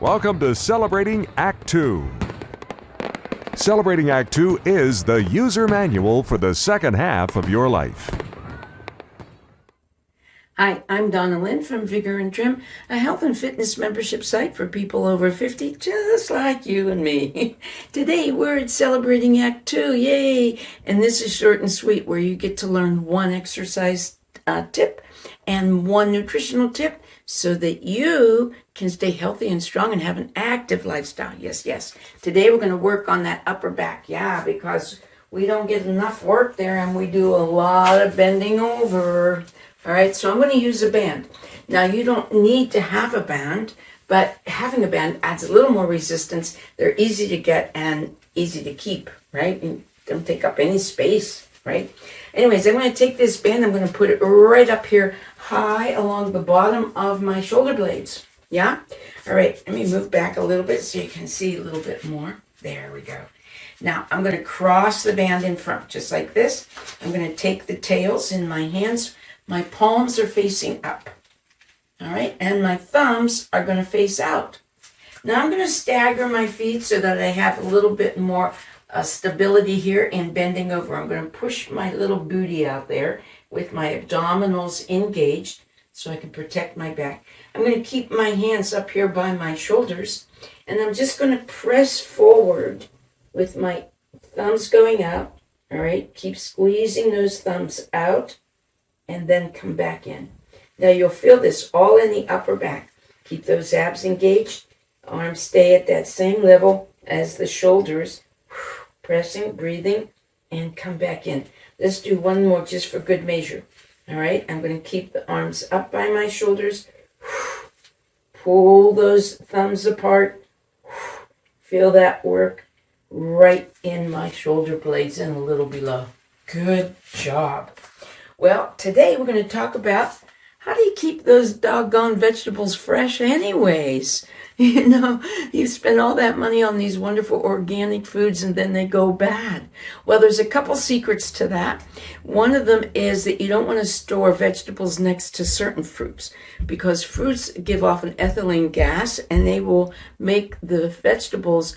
Welcome to Celebrating Act 2. Celebrating Act 2 is the user manual for the second half of your life. Hi, I'm Donna Lynn from Vigor and Trim, a health and fitness membership site for people over 50, just like you and me. Today we're at Celebrating Act 2, yay! And this is short and sweet, where you get to learn one exercise uh, tip and one nutritional tip so that you can stay healthy and strong and have an active lifestyle. Yes, yes. Today we're going to work on that upper back. Yeah, because we don't get enough work there and we do a lot of bending over. All right, so I'm going to use a band. Now, you don't need to have a band, but having a band adds a little more resistance. They're easy to get and easy to keep, right? And don't take up any space, right? Anyways, I'm going to take this band, I'm going to put it right up here high along the bottom of my shoulder blades. Yeah? All right, let me move back a little bit so you can see a little bit more. There we go. Now, I'm going to cross the band in front, just like this. I'm going to take the tails in my hands. My palms are facing up. All right, and my thumbs are going to face out. Now, I'm going to stagger my feet so that I have a little bit more uh, stability here and bending over. I'm going to push my little booty out there with my abdominals engaged so I can protect my back. I'm going to keep my hands up here by my shoulders and I'm just going to press forward with my thumbs going out. All right, keep squeezing those thumbs out and then come back in. Now you'll feel this all in the upper back. Keep those abs engaged. Arms stay at that same level as the shoulders. Pressing, breathing, and come back in. Let's do one more just for good measure. All right, I'm going to keep the arms up by my shoulders. Pull those thumbs apart. Feel that work right in my shoulder blades and a little below. Good job. Well, today we're going to talk about how do you keep those doggone vegetables fresh anyways? You know, you spend all that money on these wonderful organic foods and then they go bad. Well, there's a couple secrets to that. One of them is that you don't want to store vegetables next to certain fruits because fruits give off an ethylene gas and they will make the vegetables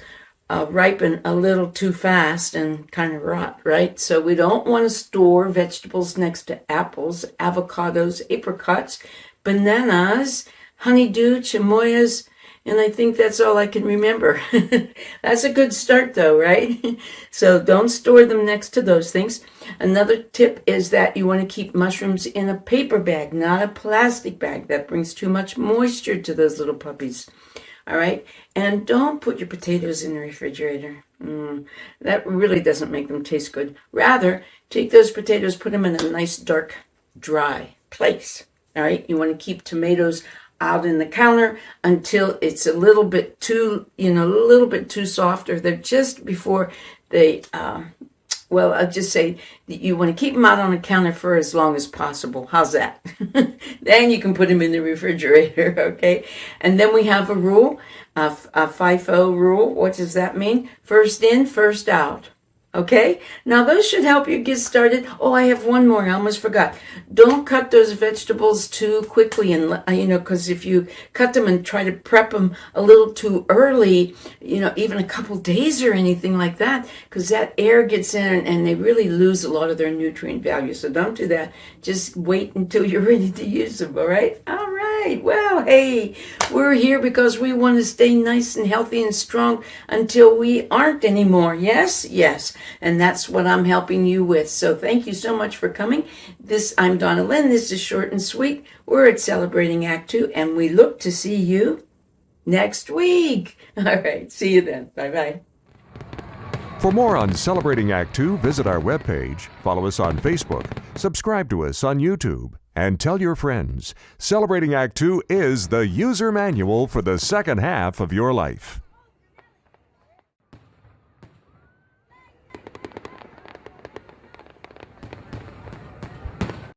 uh, ripen a little too fast and kind of rot, right? So we don't want to store vegetables next to apples, avocados, apricots, bananas, honeydew, cherimoyas, and I think that's all I can remember. that's a good start, though, right? so don't store them next to those things. Another tip is that you want to keep mushrooms in a paper bag, not a plastic bag. That brings too much moisture to those little puppies. All right? And don't put your potatoes in the refrigerator. Mm, that really doesn't make them taste good. Rather, take those potatoes, put them in a nice, dark, dry place. All right? You want to keep tomatoes out in the counter until it's a little bit too, you know, a little bit too soft, or they're just before they, uh, well, I'll just say that you want to keep them out on the counter for as long as possible. How's that? then you can put them in the refrigerator, okay? And then we have a rule, a, a FIFO rule. What does that mean? First in, first out. Okay, now those should help you get started. Oh, I have one more. I almost forgot. Don't cut those vegetables too quickly, and uh, you know, because if you cut them and try to prep them a little too early, you know, even a couple days or anything like that, because that air gets in and they really lose a lot of their nutrient value. So don't do that. Just wait until you're ready to use them. All right. All right right. Well, hey, we're here because we want to stay nice and healthy and strong until we aren't anymore. Yes? Yes. And that's what I'm helping you with. So thank you so much for coming. This I'm Donna Lynn. This is short and sweet. We're at Celebrating Act 2 and we look to see you next week. All right. See you then. Bye-bye. For more on Celebrating Act 2, visit our webpage, follow us on Facebook, subscribe to us on YouTube, and tell your friends. Celebrating Act 2 is the user manual for the second half of your life.